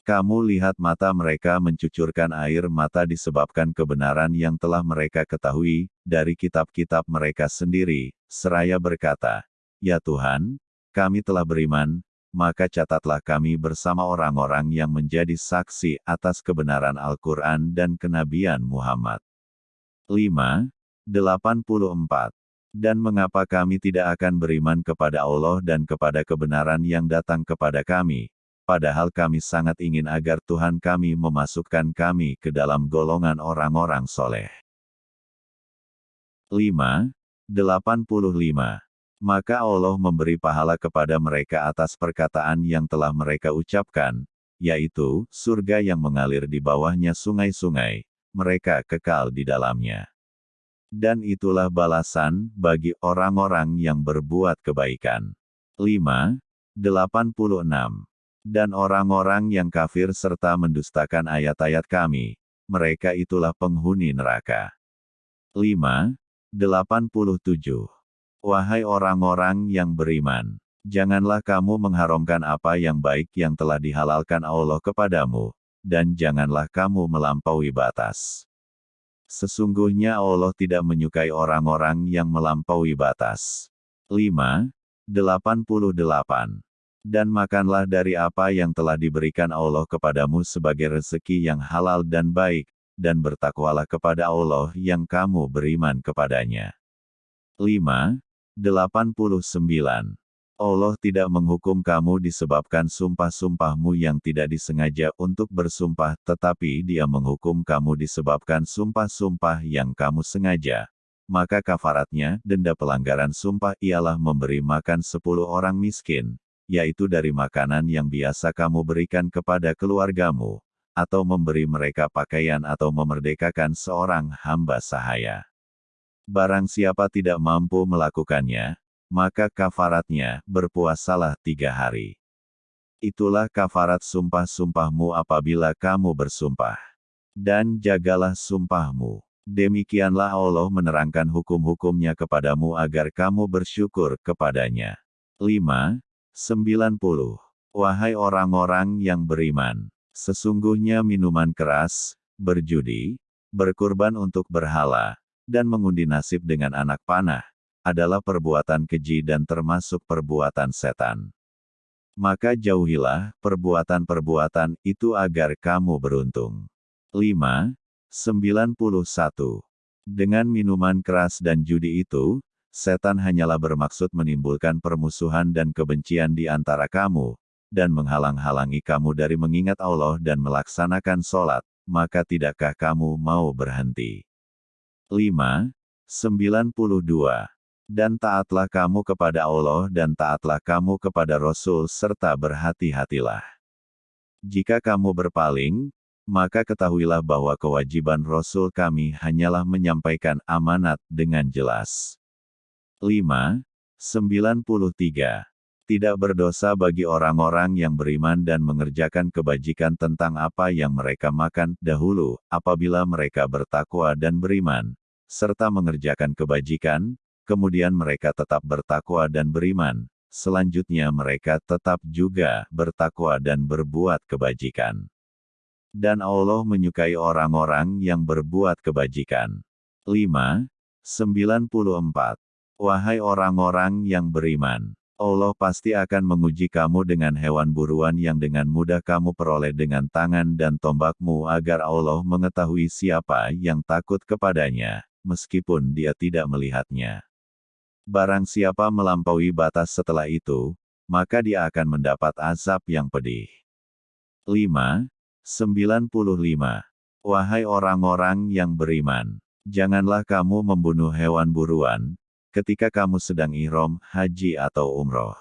kamu lihat mata mereka mencucurkan air mata disebabkan kebenaran yang telah mereka ketahui, dari kitab-kitab mereka sendiri, seraya berkata, Ya Tuhan, kami telah beriman, maka catatlah kami bersama orang-orang yang menjadi saksi atas kebenaran Al-Quran dan kenabian Muhammad. 5. 84. Dan mengapa kami tidak akan beriman kepada Allah dan kepada kebenaran yang datang kepada kami, padahal kami sangat ingin agar Tuhan kami memasukkan kami ke dalam golongan orang-orang soleh. 5. 85. Maka Allah memberi pahala kepada mereka atas perkataan yang telah mereka ucapkan, yaitu, surga yang mengalir di bawahnya sungai-sungai, mereka kekal di dalamnya. Dan itulah balasan bagi orang-orang yang berbuat kebaikan. 5. 86. Dan orang-orang yang kafir serta mendustakan ayat-ayat kami, mereka itulah penghuni neraka. 5. 87. Wahai orang-orang yang beriman, janganlah kamu mengharamkan apa yang baik yang telah dihalalkan Allah kepadamu, dan janganlah kamu melampaui batas. Sesungguhnya Allah tidak menyukai orang-orang yang melampaui batas. 5. 88 dan makanlah dari apa yang telah diberikan Allah kepadamu sebagai rezeki yang halal dan baik, dan bertakwalah kepada Allah yang kamu beriman kepadanya. 5. 89. Allah tidak menghukum kamu disebabkan sumpah-sumpahmu yang tidak disengaja untuk bersumpah, tetapi dia menghukum kamu disebabkan sumpah-sumpah yang kamu sengaja. Maka kafaratnya, denda pelanggaran sumpah ialah memberi makan sepuluh orang miskin, yaitu dari makanan yang biasa kamu berikan kepada keluargamu, atau memberi mereka pakaian atau memerdekakan seorang hamba sahaya. Barang siapa tidak mampu melakukannya, maka kafaratnya berpuasalah tiga hari. Itulah kafarat sumpah-sumpahmu apabila kamu bersumpah. Dan jagalah sumpahmu. Demikianlah Allah menerangkan hukum-hukumnya kepadamu agar kamu bersyukur kepadanya. 5. 90. Wahai orang-orang yang beriman, sesungguhnya minuman keras, berjudi, berkurban untuk berhala, dan mengundi nasib dengan anak panah, adalah perbuatan keji dan termasuk perbuatan setan. Maka jauhilah perbuatan-perbuatan itu agar kamu beruntung. 5. 91. Dengan minuman keras dan judi itu, setan hanyalah bermaksud menimbulkan permusuhan dan kebencian di antara kamu, dan menghalang-halangi kamu dari mengingat Allah dan melaksanakan sholat, maka tidakkah kamu mau berhenti? 5. 92. Dan taatlah kamu kepada Allah dan taatlah kamu kepada Rasul serta berhati-hatilah. Jika kamu berpaling, maka ketahuilah bahwa kewajiban Rasul kami hanyalah menyampaikan amanat dengan jelas. 5. 93. Tidak berdosa bagi orang-orang yang beriman dan mengerjakan kebajikan tentang apa yang mereka makan dahulu, apabila mereka bertakwa dan beriman, serta mengerjakan kebajikan, kemudian mereka tetap bertakwa dan beriman, selanjutnya mereka tetap juga bertakwa dan berbuat kebajikan. Dan Allah menyukai orang-orang yang berbuat kebajikan. 5. 94. Wahai orang-orang yang beriman, Allah pasti akan menguji kamu dengan hewan buruan yang dengan mudah kamu peroleh dengan tangan dan tombakmu agar Allah mengetahui siapa yang takut kepadanya, meskipun dia tidak melihatnya. Barang siapa melampaui batas setelah itu, maka dia akan mendapat azab yang pedih. 5. 95. Wahai orang-orang yang beriman, janganlah kamu membunuh hewan buruan, ketika kamu sedang ihram, haji atau umroh.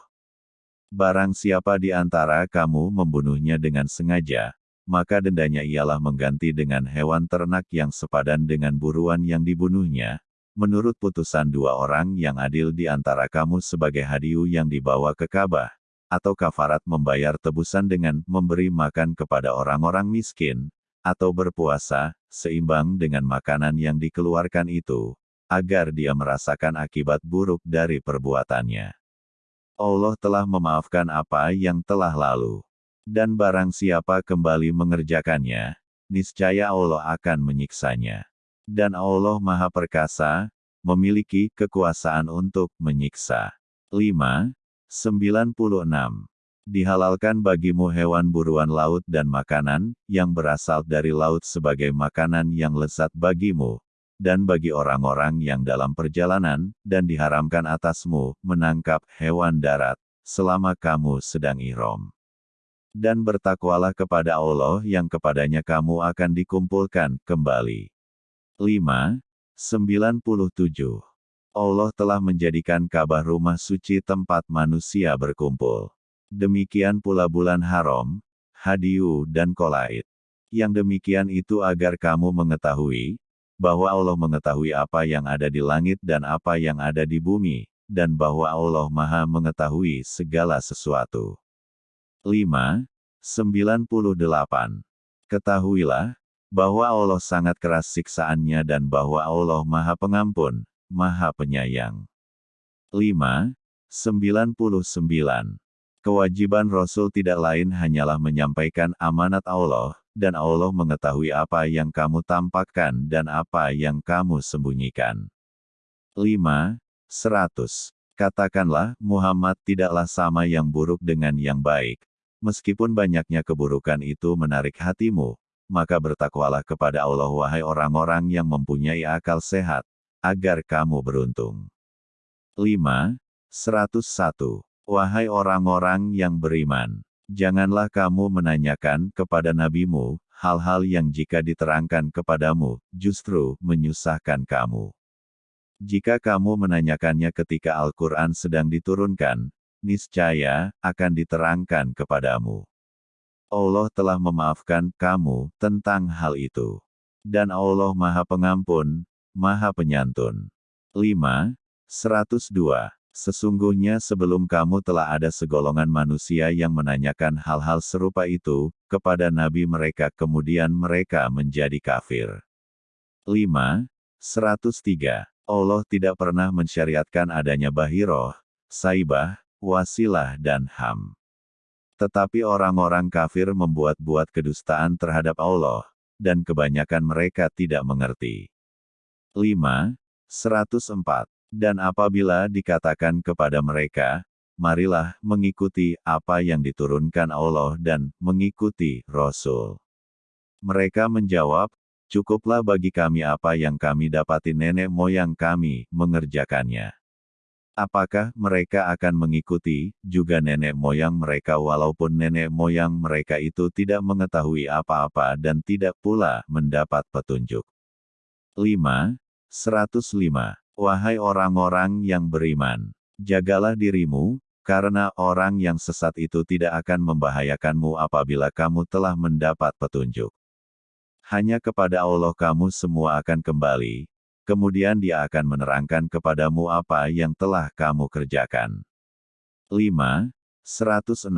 Barang siapa di antara kamu membunuhnya dengan sengaja, maka dendanya ialah mengganti dengan hewan ternak yang sepadan dengan buruan yang dibunuhnya, menurut putusan dua orang yang adil di antara kamu sebagai hadiu yang dibawa ke Ka'bah, atau kafarat membayar tebusan dengan memberi makan kepada orang-orang miskin, atau berpuasa, seimbang dengan makanan yang dikeluarkan itu, agar dia merasakan akibat buruk dari perbuatannya. Allah telah memaafkan apa yang telah lalu. Dan barang siapa kembali mengerjakannya, niscaya Allah akan menyiksanya dan Allah Maha Perkasa, memiliki kekuasaan untuk menyiksa. 5. 96. Dihalalkan bagimu hewan buruan laut dan makanan, yang berasal dari laut sebagai makanan yang lezat bagimu, dan bagi orang-orang yang dalam perjalanan, dan diharamkan atasmu, menangkap hewan darat, selama kamu sedang ihram. Dan bertakwalah kepada Allah yang kepadanya kamu akan dikumpulkan kembali. 5. 97. Allah telah menjadikan Ka'bah rumah suci tempat manusia berkumpul. Demikian pula bulan haram, hadiu dan kolaid. Yang demikian itu agar kamu mengetahui, bahwa Allah mengetahui apa yang ada di langit dan apa yang ada di bumi, dan bahwa Allah maha mengetahui segala sesuatu. 5. 98. Ketahuilah, bahwa Allah sangat keras siksaannya dan bahwa Allah Maha Pengampun, Maha Penyayang. 5. 99. Kewajiban Rasul tidak lain hanyalah menyampaikan amanat Allah, dan Allah mengetahui apa yang kamu tampakkan dan apa yang kamu sembunyikan. 5. 100. Katakanlah, Muhammad tidaklah sama yang buruk dengan yang baik. Meskipun banyaknya keburukan itu menarik hatimu, maka bertakwalah kepada Allah wahai orang-orang yang mempunyai akal sehat, agar kamu beruntung. 5. 101. Wahai orang-orang yang beriman, janganlah kamu menanyakan kepada nabimu, hal-hal yang jika diterangkan kepadamu, justru menyusahkan kamu. Jika kamu menanyakannya ketika Al-Quran sedang diturunkan, niscaya akan diterangkan kepadamu. Allah telah memaafkan kamu tentang hal itu. Dan Allah Maha Pengampun, Maha Penyantun. 5. 102. Sesungguhnya sebelum kamu telah ada segolongan manusia yang menanyakan hal-hal serupa itu, kepada nabi mereka kemudian mereka menjadi kafir. 5. 103. Allah tidak pernah mensyariatkan adanya bahiroh, saibah, wasilah dan ham. Tetapi orang-orang kafir membuat-buat kedustaan terhadap Allah, dan kebanyakan mereka tidak mengerti. 5. 104. Dan apabila dikatakan kepada mereka, marilah mengikuti apa yang diturunkan Allah dan mengikuti Rasul. Mereka menjawab, cukuplah bagi kami apa yang kami dapati nenek moyang kami mengerjakannya. Apakah mereka akan mengikuti juga nenek moyang mereka walaupun nenek moyang mereka itu tidak mengetahui apa-apa dan tidak pula mendapat petunjuk? 5. 105. Wahai orang-orang yang beriman, jagalah dirimu, karena orang yang sesat itu tidak akan membahayakanmu apabila kamu telah mendapat petunjuk. Hanya kepada Allah kamu semua akan kembali, kemudian dia akan menerangkan kepadamu apa yang telah kamu kerjakan. 5. 106.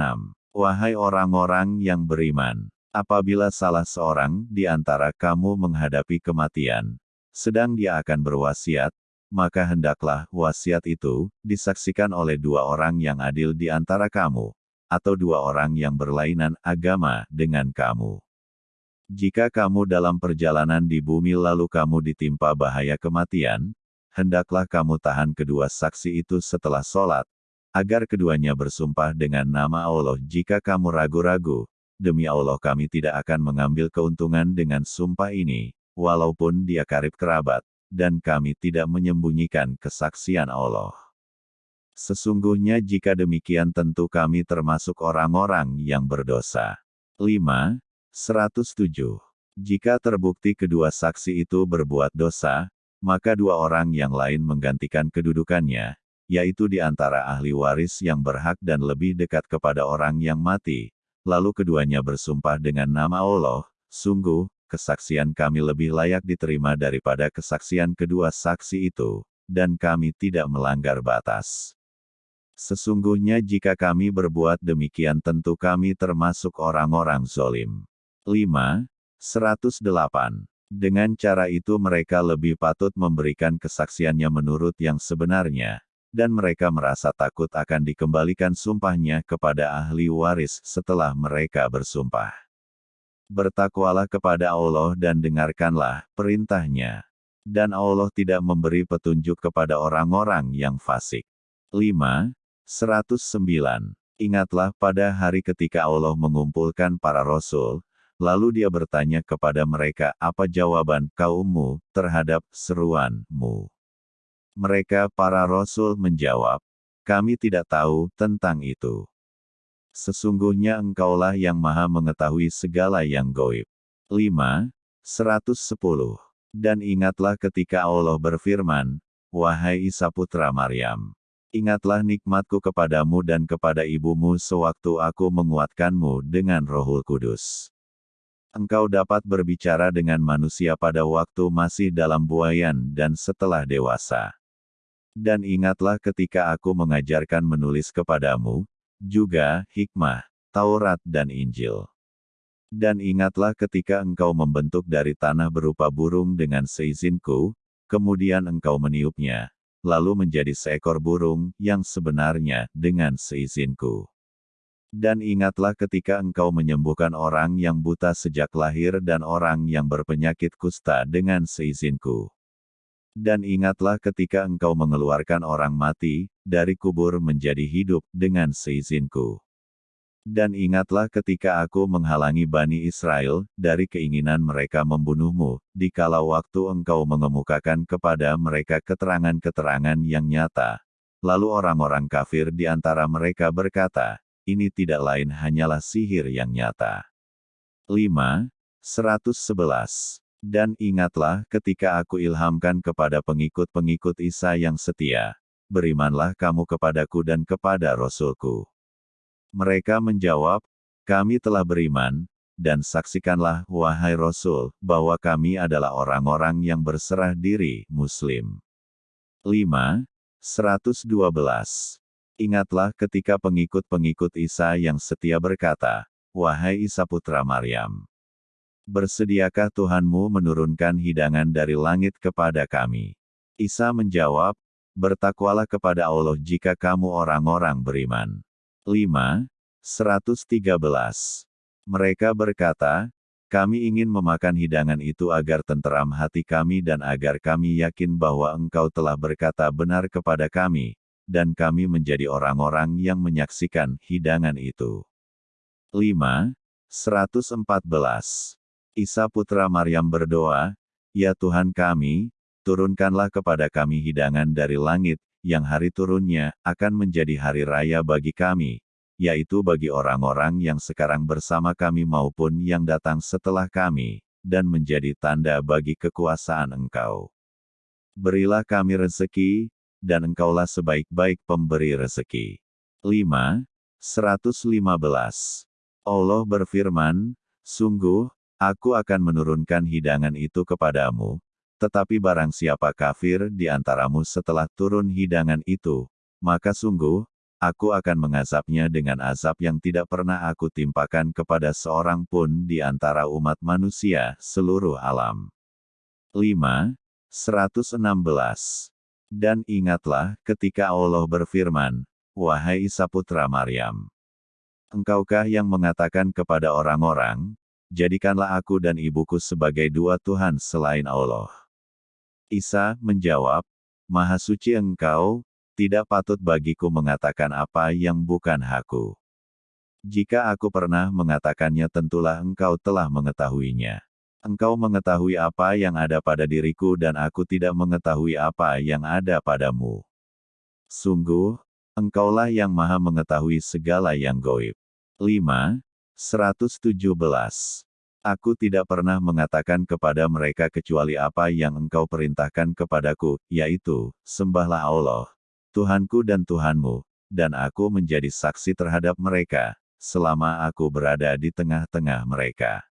Wahai orang-orang yang beriman, apabila salah seorang di antara kamu menghadapi kematian, sedang dia akan berwasiat, maka hendaklah wasiat itu disaksikan oleh dua orang yang adil di antara kamu, atau dua orang yang berlainan agama dengan kamu. Jika kamu dalam perjalanan di bumi lalu kamu ditimpa bahaya kematian, hendaklah kamu tahan kedua saksi itu setelah sholat, agar keduanya bersumpah dengan nama Allah jika kamu ragu-ragu, demi Allah kami tidak akan mengambil keuntungan dengan sumpah ini, walaupun dia karib kerabat, dan kami tidak menyembunyikan kesaksian Allah. Sesungguhnya jika demikian tentu kami termasuk orang-orang yang berdosa. 5. 107. Jika terbukti kedua saksi itu berbuat dosa, maka dua orang yang lain menggantikan kedudukannya, yaitu di antara ahli waris yang berhak dan lebih dekat kepada orang yang mati. Lalu keduanya bersumpah dengan nama Allah, sungguh, kesaksian kami lebih layak diterima daripada kesaksian kedua saksi itu, dan kami tidak melanggar batas. Sesungguhnya jika kami berbuat demikian tentu kami termasuk orang-orang zolim. 5. 108. Dengan cara itu mereka lebih patut memberikan kesaksiannya menurut yang sebenarnya, dan mereka merasa takut akan dikembalikan sumpahnya kepada ahli waris setelah mereka bersumpah. Bertakwalah kepada Allah dan dengarkanlah perintahnya. Dan Allah tidak memberi petunjuk kepada orang-orang yang fasik. 5. 109. Ingatlah pada hari ketika Allah mengumpulkan para rasul, Lalu dia bertanya kepada mereka apa jawaban kaummu terhadap seruanmu. Mereka para rasul menjawab, kami tidak tahu tentang itu. Sesungguhnya engkaulah yang maha mengetahui segala yang goib. 5. 110. Dan ingatlah ketika Allah berfirman, Wahai Isa putra Maryam, ingatlah nikmatku kepadamu dan kepada ibumu sewaktu aku menguatkanmu dengan rohul kudus engkau dapat berbicara dengan manusia pada waktu masih dalam buayan dan setelah dewasa. Dan ingatlah ketika aku mengajarkan menulis kepadamu, juga hikmah, Taurat dan Injil. Dan ingatlah ketika engkau membentuk dari tanah berupa burung dengan seizinku, kemudian engkau meniupnya, lalu menjadi seekor burung yang sebenarnya dengan seizinku. Dan ingatlah ketika engkau menyembuhkan orang yang buta sejak lahir dan orang yang berpenyakit kusta dengan seizinku. Dan ingatlah ketika engkau mengeluarkan orang mati, dari kubur menjadi hidup dengan seizinku. Dan ingatlah ketika aku menghalangi Bani Israel, dari keinginan mereka membunuhmu, dikala waktu engkau mengemukakan kepada mereka keterangan-keterangan yang nyata. Lalu orang-orang kafir di antara mereka berkata, ini tidak lain hanyalah sihir yang nyata. 5. 111. Dan ingatlah ketika aku ilhamkan kepada pengikut-pengikut Isa yang setia, berimanlah kamu kepadaku dan kepada Rasulku. Mereka menjawab, kami telah beriman, dan saksikanlah, wahai Rasul, bahwa kami adalah orang-orang yang berserah diri, Muslim. 5. 112. Ingatlah ketika pengikut-pengikut Isa yang setia berkata, Wahai Isa putra Maryam, bersediakah Tuhanmu menurunkan hidangan dari langit kepada kami? Isa menjawab, Bertakwalah kepada Allah jika kamu orang-orang beriman. 5. 113. Mereka berkata, kami ingin memakan hidangan itu agar tenteram hati kami dan agar kami yakin bahwa engkau telah berkata benar kepada kami, dan kami menjadi orang-orang yang menyaksikan hidangan itu. 5. 114. Isa putra Maryam berdoa, Ya Tuhan kami, turunkanlah kepada kami hidangan dari langit, yang hari turunnya akan menjadi hari raya bagi kami, yaitu bagi orang-orang yang sekarang bersama kami maupun yang datang setelah kami, dan menjadi tanda bagi kekuasaan Engkau. Berilah kami rezeki, dan Engkaulah sebaik-baik pemberi rezeki. 5. 115. Allah berfirman, Sungguh, aku akan menurunkan hidangan itu kepadamu, tetapi barang siapa kafir di antaramu setelah turun hidangan itu, maka sungguh, aku akan mengazabnya dengan azab yang tidak pernah aku timpakan kepada seorang pun di antara umat manusia seluruh alam. 5. 116. Dan ingatlah ketika Allah berfirman, Wahai Isa putra Maryam, Engkaukah yang mengatakan kepada orang-orang, jadikanlah aku dan ibuku sebagai dua Tuhan selain Allah. Isa menjawab, Maha suci engkau, tidak patut bagiku mengatakan apa yang bukan hakku. Jika aku pernah mengatakannya tentulah engkau telah mengetahuinya. Engkau mengetahui apa yang ada pada diriku dan aku tidak mengetahui apa yang ada padamu. Sungguh, engkaulah yang maha mengetahui segala yang goib. 5. 117. Aku tidak pernah mengatakan kepada mereka kecuali apa yang engkau perintahkan kepadaku, yaitu, sembahlah Allah, Tuhanku dan Tuhanmu, dan aku menjadi saksi terhadap mereka, selama aku berada di tengah-tengah mereka.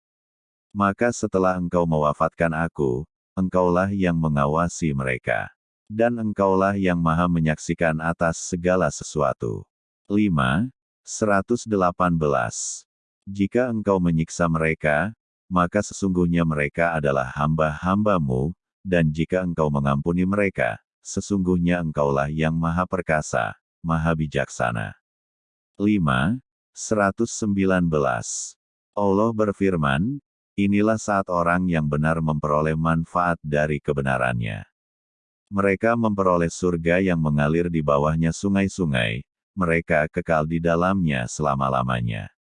Maka setelah engkau mewafatkan aku, engkaulah yang mengawasi mereka. Dan engkaulah yang maha menyaksikan atas segala sesuatu. 5. 118. Jika engkau menyiksa mereka, maka sesungguhnya mereka adalah hamba-hambamu, dan jika engkau mengampuni mereka, sesungguhnya engkaulah yang maha perkasa, maha bijaksana. 5. 119. Allah berfirman, Inilah saat orang yang benar memperoleh manfaat dari kebenarannya. Mereka memperoleh surga yang mengalir di bawahnya sungai-sungai, mereka kekal di dalamnya selama-lamanya.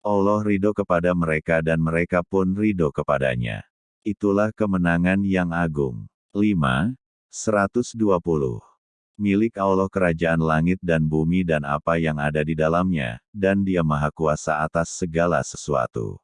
Allah ridho kepada mereka dan mereka pun ridho kepadanya. Itulah kemenangan yang agung. 5. 120. Milik Allah kerajaan langit dan bumi dan apa yang ada di dalamnya, dan dia maha kuasa atas segala sesuatu.